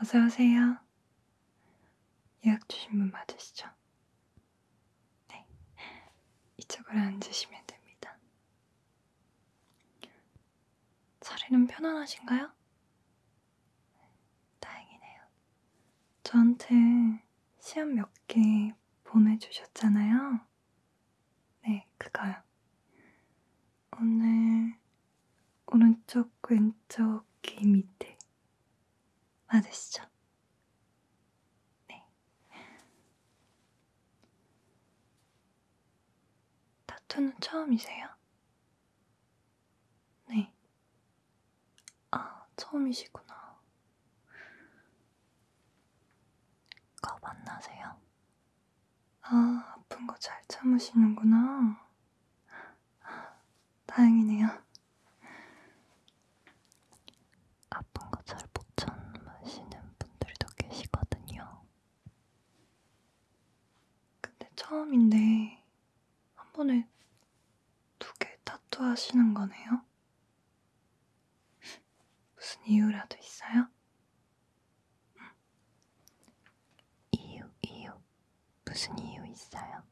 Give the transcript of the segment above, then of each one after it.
어서 오세요. 예약 주신 분 맞으시죠? 네. 이쪽으로 앉으시면 됩니다. 자리는 편안하신가요? 다행이네요. 저한테 시험 몇 개 보내주셨잖아요. 네, 그거요. 오늘 오른쪽, 왼쪽 귀 밑에 맞으시죠? 네. 타투는 처음이세요? 네. 아, 처음이시구나. 겁 안 나세요? 아, 아픈 거 잘 참으시는구나. 다행이네요. 아픈 거 잘 못 참으시는 분들도 계시거든요. 근데 처음인데 한 번에 두개 타투 하시는 거네요? 무슨 이유라도 있어요? 이유, 이유. 무슨 이유 있어요?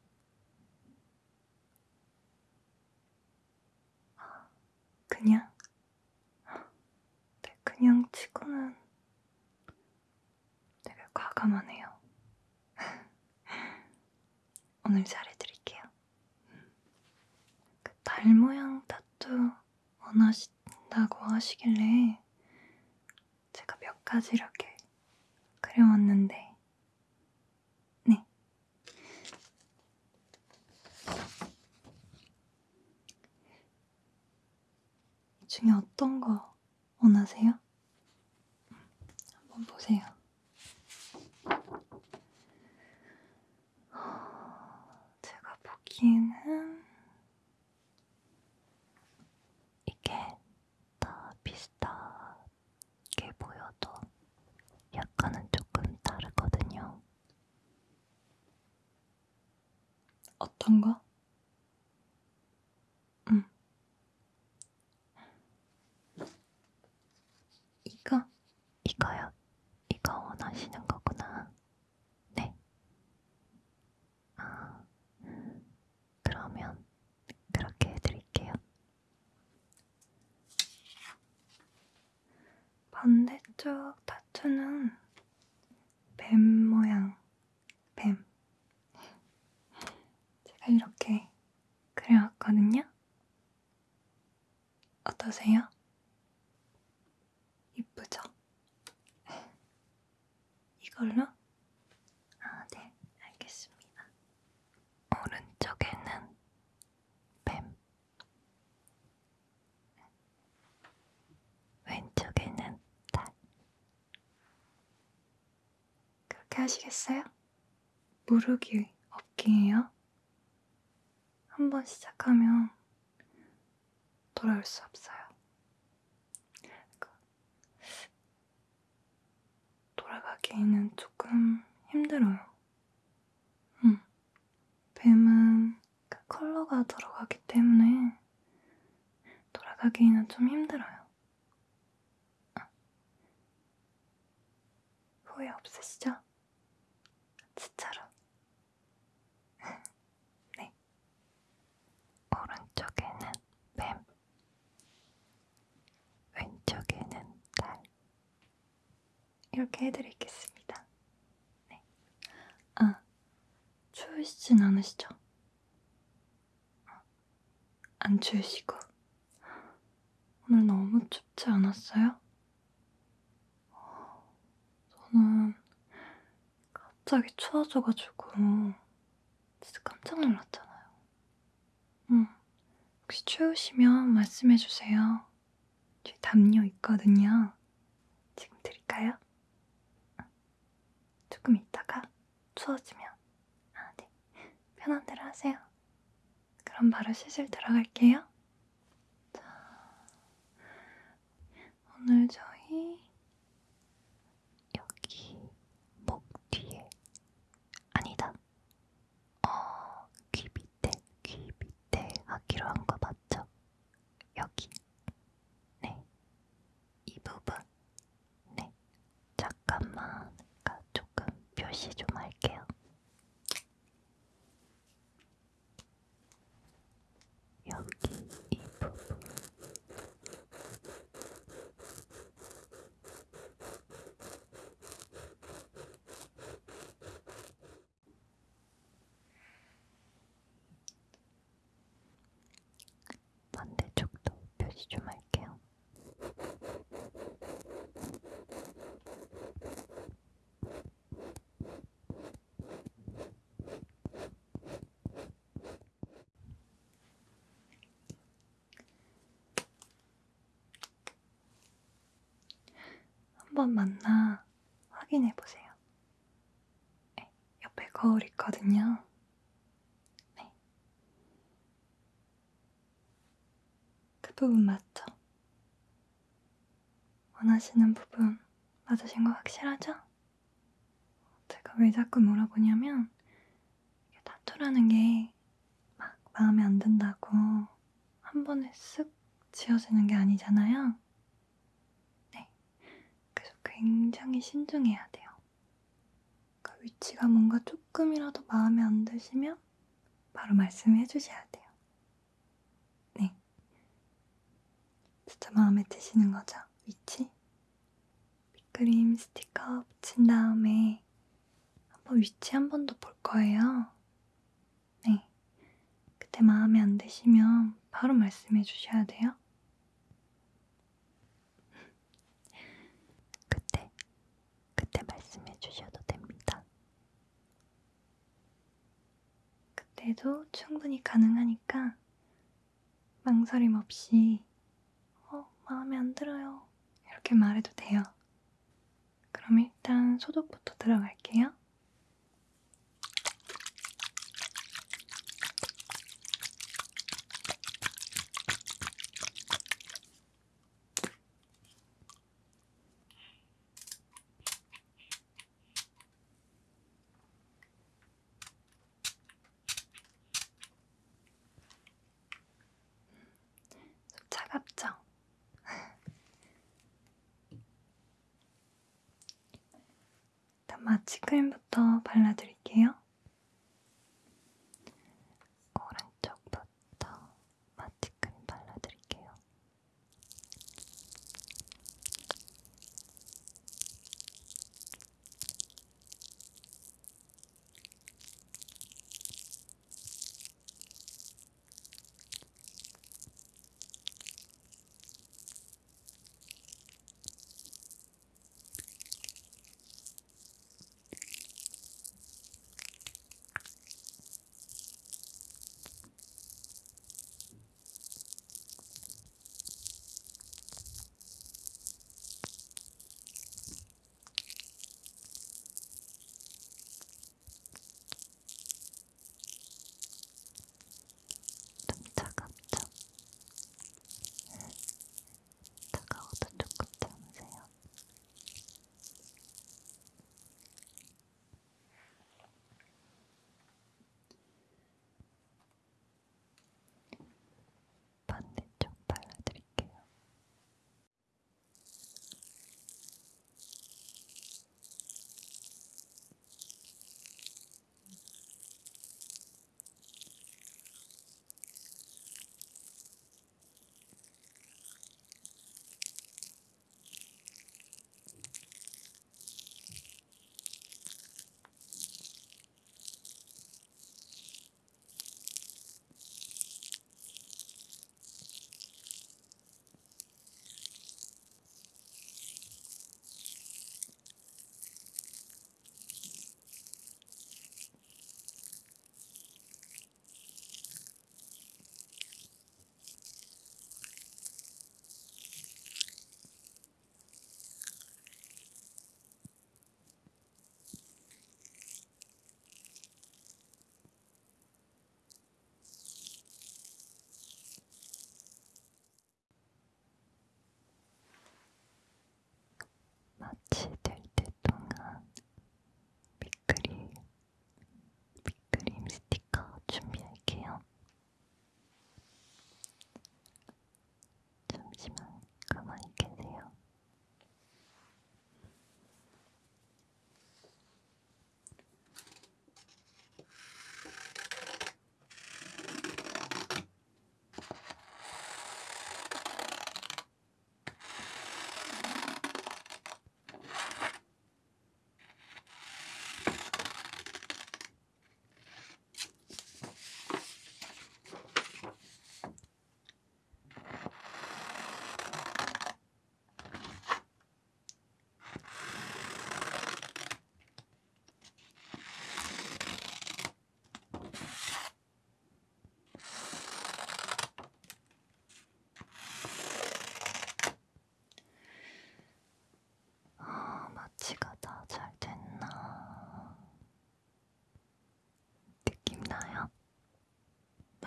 그냥? 네, 그냥 치고는 되게 과감하네요. 오늘 잘해드릴게요. 그달 모양 타투 원하신다고 하시길래 제가 몇 가지 이렇게 그려왔는데, 네. 이 중에 어떤 거 원하세요? 한번 보세요. 보기에는 이게 다 비슷하게 보여도 약간은 조금 다르거든요. 어떤 거? 음. 이거? 이거요? 이거 원하시는 거구나. 네. 아, 그러면 그렇게 해드릴게요. 반대쪽 타투는 뱀 모양, 뱀. 제가 이렇게 그려왔거든요. 어떠세요? 이쁘죠? 이걸로? 아, 네, 알겠습니다. 오른쪽에는 뱀, 왼쪽에는 달. 그렇게 하시겠어요? 무르기 없기예요. 한번 시작하면 돌아올 수 없어요. 그 돌아가기에는 조금 힘들어요. 음, 뱀은 그 컬러가 들어가기 때문에 돌아가기에는 좀 힘들어요. 아. 후회 없으시죠? 진짜로. 네. 오른쪽에는 뱀, 왼쪽에는 달. 이렇게 해드리겠습니다. 네. 아, 추우시진 않으시죠? 안 추우시고. 오늘 너무 춥지 않았어요? 저는 갑자기 추워져가지고 진짜 깜짝 놀랐잖아요. 응. 혹시 추우시면 말씀해주세요. 뒤에 담요 있거든요. 지금 드릴까요? 조금 있다가 추워지면. 아, 네. 편한 대로 하세요. 그럼 바로 시술 들어갈게요. 자, 오늘 저희 하기로 한거 맞죠? 여기. 네. 이 부분. 네. 잠깐만. 조금 표시 좀 할게요. 좀 할게요. 한번 만나 확인해 보세요. 네, 옆에 거울 있거든요. 네. 그 부분 맞죠? 원하시는 부분 맞으신 거 확실하죠? 제가 왜 자꾸 물어보냐면 타투라는 게 막 마음에 안 든다고 한 번에 쓱 지워지는 게 아니잖아요. 네. 그래서 굉장히 신중해야 돼요. 그 위치가 뭔가 조금이라도 마음에 안 드시면 바로 말씀해 주셔야 돼요. 네. 진짜 마음에 드시는 거죠? 위치? 빗그림 스티커 붙인 다음에 한번 위치 한번더볼 거예요. 네. 그때 마음에 안 드시면 바로 말씀해 주셔야 돼요. 그때, 그때 말씀해 주셔도 됩니다. 그때도 충분히 가능하니까 망설임 없이 어, 마음에 안 들어요. 이렇게 말해도 돼요. 그럼 일단 소독부터 들어갈게요. 좀 차갑죠? 일단 마취크림부터 발라드릴게요.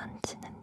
만지는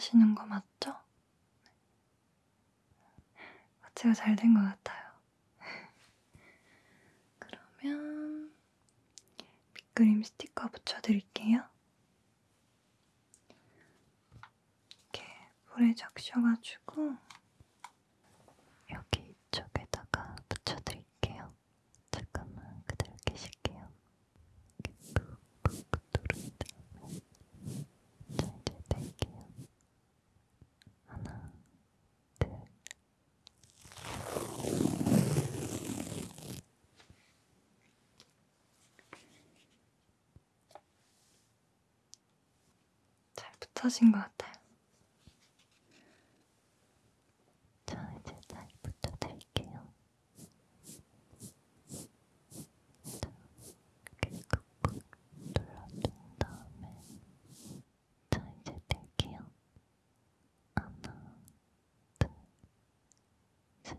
안 나시는 거 맞죠? 마취가 잘된 것 같아요. 그러면 빗그림 스티커 붙여드릴게요. 이렇게 불에 적셔가지고 여기 이쪽에다가 붙여드릴게요. 잠깐만 그대로 계실게요. 이렇게 꾹꾹 누른 다음에 자 이제 뺄게요. 하나, 둘, 잘 붙여진 것 같아요. 자, 이제 잘 붙여드릴게요. 자, 이렇게 꾹꾹 눌러준 다음에 자, 이제 뗄게요. 하나, 둘, 셋.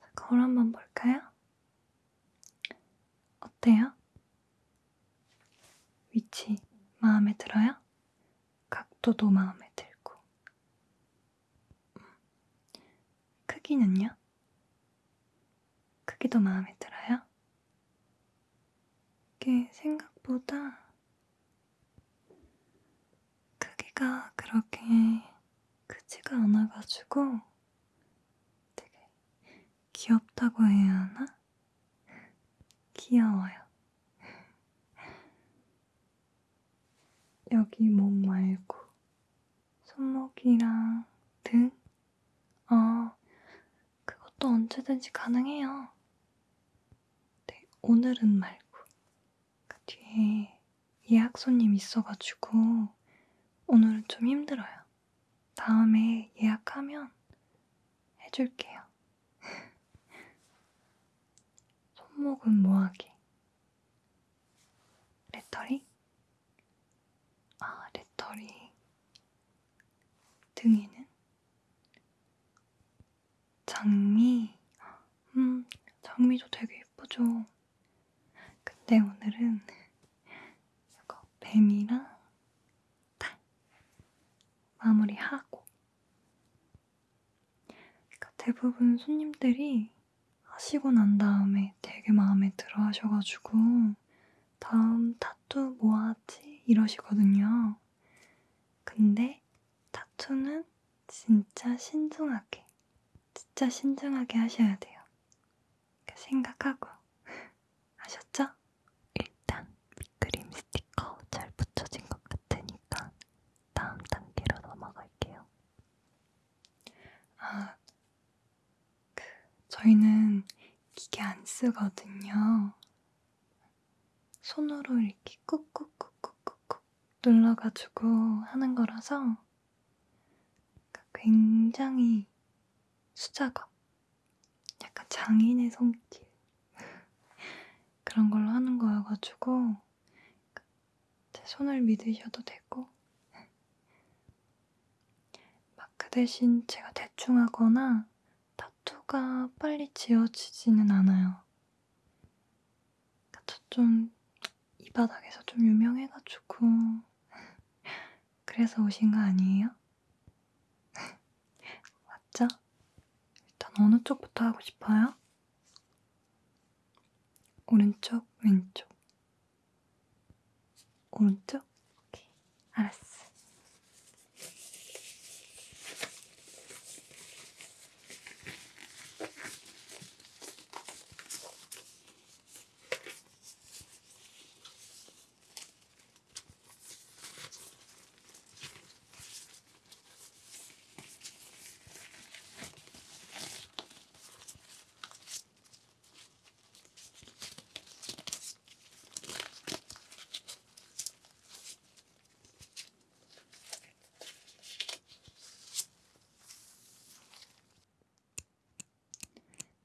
자, 거울 한번 볼까요? 어때요? 위치 마음에 들어요? 각도도 마음에 들고. 음. 크기는요? 크기도 마음에 들어요? 이게 생각보다 크기가 그렇게 크지가 않아가지고 되게 귀엽다고 해야 하나? 귀여워요. 여기 몸 말고 손목이랑 등? 어, 그것도 언제든지 가능해요. 네, 오늘은 말고. 그 뒤에 예약 손님 있어가지고 오늘은 좀 힘들어요. 다음에 예약하면 해줄게요. 손목은 뭐하게? 레터리? 아, 레터리. 등에는? 장미. 음, 장미도 되게 예쁘죠. 근데 오늘은 이거 뱀이랑 달 마무리하고 그러니까 대부분 손님들이 하시고 난 다음에 되게 마음에 들어 하셔가지고 다음 타투 뭐 하지? 이러시거든요. 근데 타투는 진짜 신중하게 진짜 신중하게 하셔야 돼요. 그 생각하고 아셨죠? 일단 그림 스티커 잘 붙여진 것 같으니까 다음 단계로 넘어갈게요. 아, 그 저희는 기계 안 쓰거든요. 손으로 이렇게 꾹꾹꾹꾹꾹꾹 눌러가지고 하는 거라서 그러니까 굉장히 수작업, 약간 장인의 손길 그런 걸로 하는 거여가지고 제 손을 믿으셔도 되고 막 그 대신 제가 대충 하거나 타투가 빨리 지워지지는 않아요. 저 좀 이 바닥에서 좀 유명해가지고 그래서 오신 거 아니에요? 맞죠? 어느 쪽부터 하고 싶어요? 오른쪽, 왼쪽. 오른쪽? 오케이. 알았어.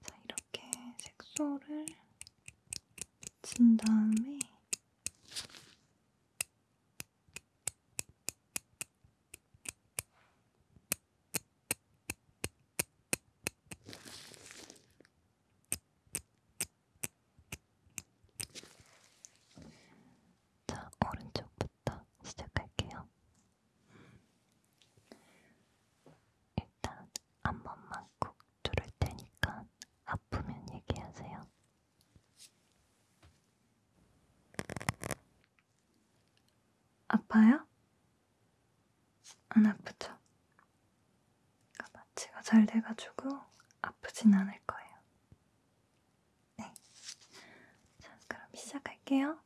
자, 이렇게 색소를 진 다음에 자, 오른쪽부터 시작할게요. 일단 한 번만 꾹 누를 테니까 아프면 얘기하세요. 아파요? 안 아프죠? 마취가 잘 돼가지고 아프진 않을 거예요. 네. 자, 그럼 시작할게요.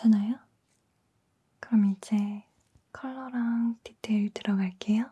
괜찮아요? 그럼 이제 컬러랑 디테일 들어갈게요.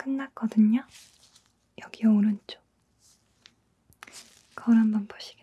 끝났거든요. 여기 오른쪽. 거울 한번 보시겠어요?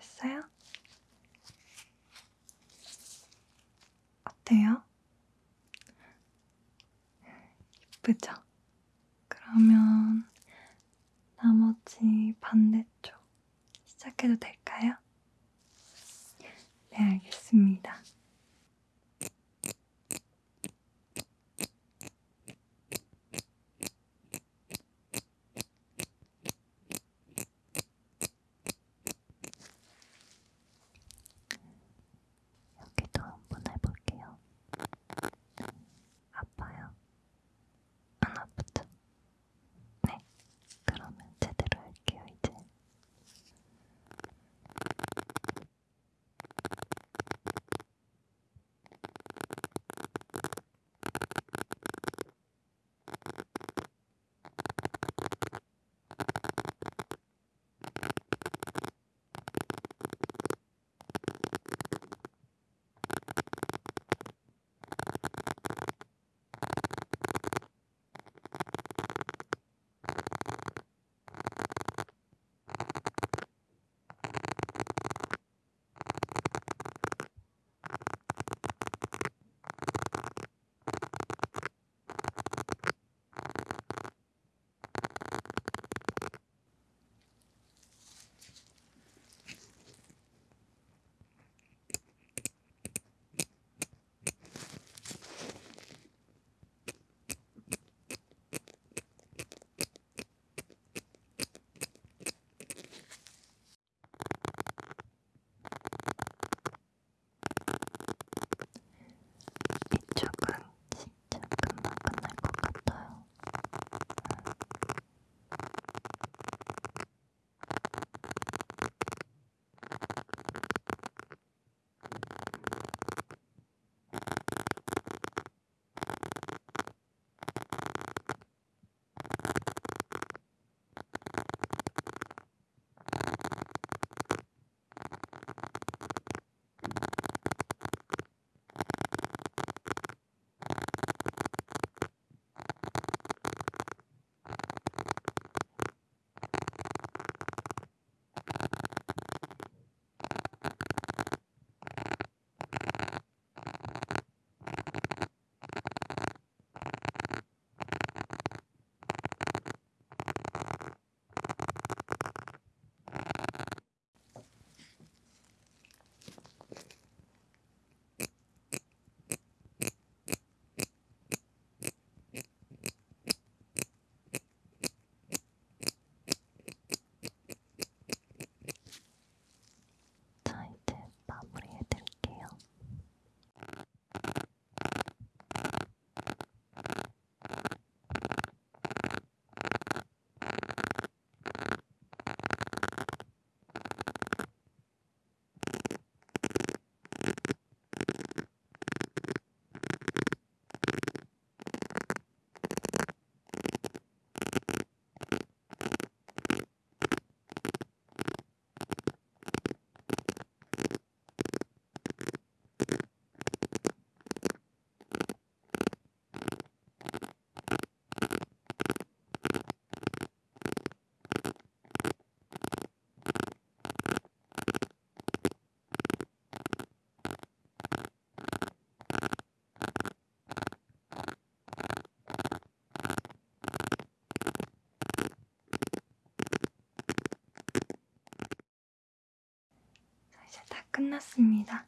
끝났습니다.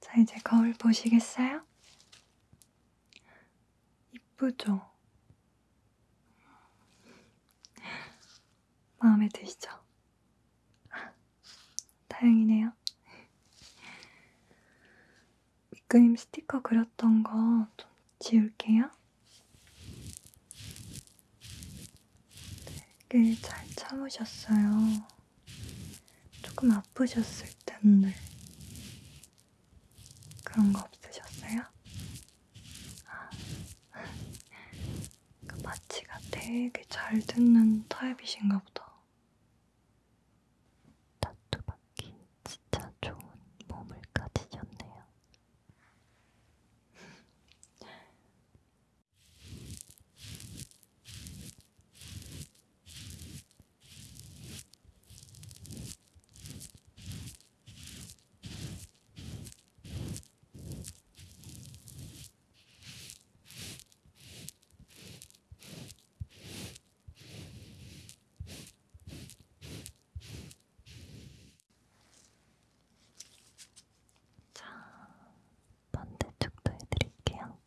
자, 이제 거울 보시겠어요? 이쁘죠? 마음에 드시죠? 다행이네요. 밑그림 스티커 그렸던 거 좀 지울게요. 되게 잘 참으셨어요. 조금 아프셨을 텐데. 그런 거 없으셨어요? 아, 그 마취가 되게 잘 듣는 타입이신가 보다. 타투 받기 진짜 좋은 몸을 가지셨네요. 자, 반대쪽도 해드릴게요.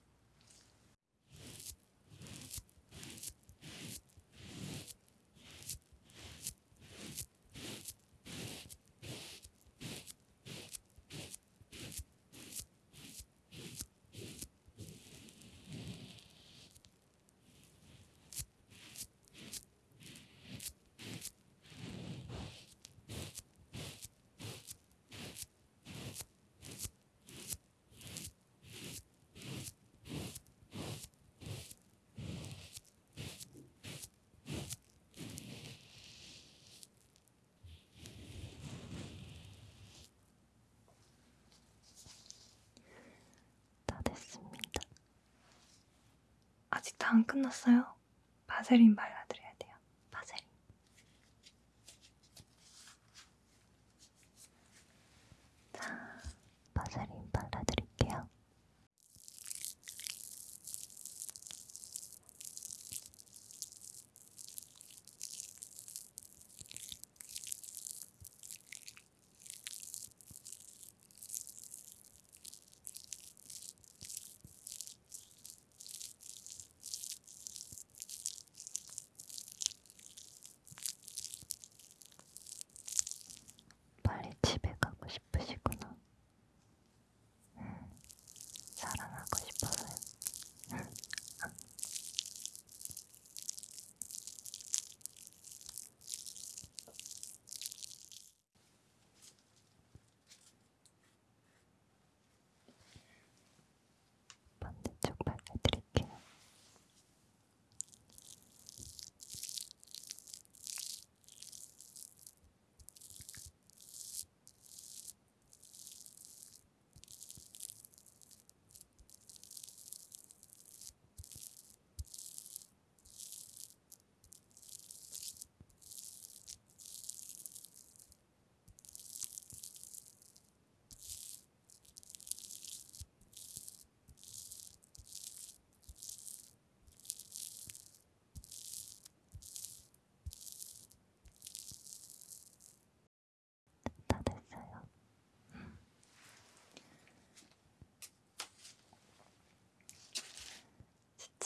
다 됐습니다. 아직 다 안 끝났어요. 바세린 발라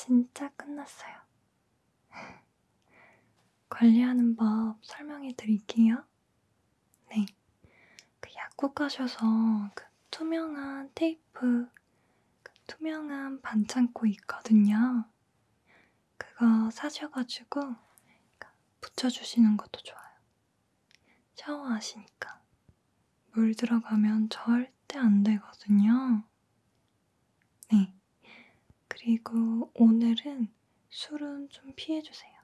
진짜 끝났어요. 관리하는 법 설명해 드릴게요. 네. 그 약국 가셔서 그 투명한 테이프, 그 투명한 반창고 있거든요. 그거 사셔가지고 그 붙여주시는 것도 좋아요. 샤워하시니까. 물 들어가면 절대 안 되거든요. 네. 그리고 오늘은 술은 좀 피해주세요.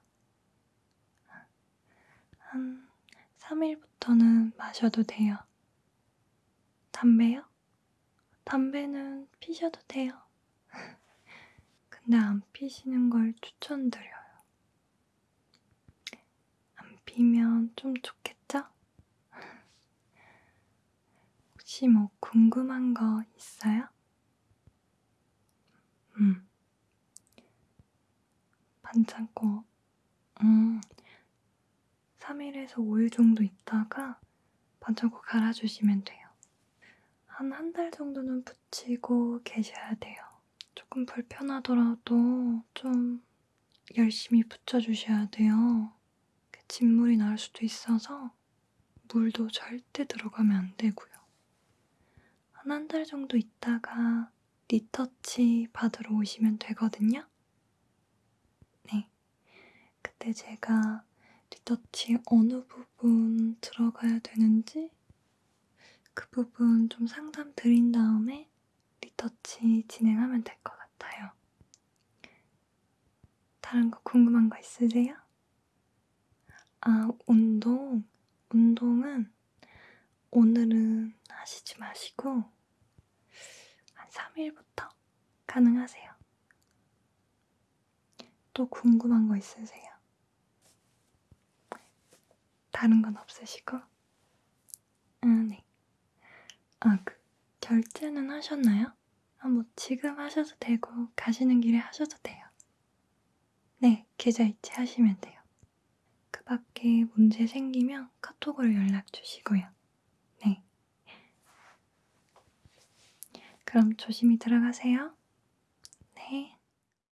한 3일부터는 마셔도 돼요. 담배요? 담배는 피셔도 돼요. 근데 안 피시는 걸 추천드려요. 안 피면 좀 좋겠죠? 혹시 뭐 궁금한 거 있어요? 음. 반창고, 음, 3일에서 5일 정도 있다가 마구마구 갈아주시면 돼요. 한 한 달 정도는 붙이고 계셔야 돼요. 조금 불편하더라도 좀 열심히 붙여주셔야 돼요. 그 진물이 나올 수도 있어서 물도 절대 들어가면 안 되고요. 한 한 달 정도 있다가 리터치 받으러 오시면 되거든요. 네. 그때 제가 리터치 어느 부분 들어가야 되는지 그 부분 좀 상담 드린 다음에 리터치 진행하면 될것 같아요. 다른 거 궁금한 거 있으세요? 아, 운동. 운동은 오늘은 하시지 마시고 한 3일부터 가능하세요. 또 궁금한 거 있으세요? 다른 건 없으시고? 아, 네. 아, 그, 결제는 하셨나요? 아, 뭐, 지금 하셔도 되고, 가시는 길에 하셔도 돼요. 네, 계좌 이체하시면 돼요. 그 밖에 문제 생기면 카톡으로 연락 주시고요. 네. 그럼 조심히 들어가세요.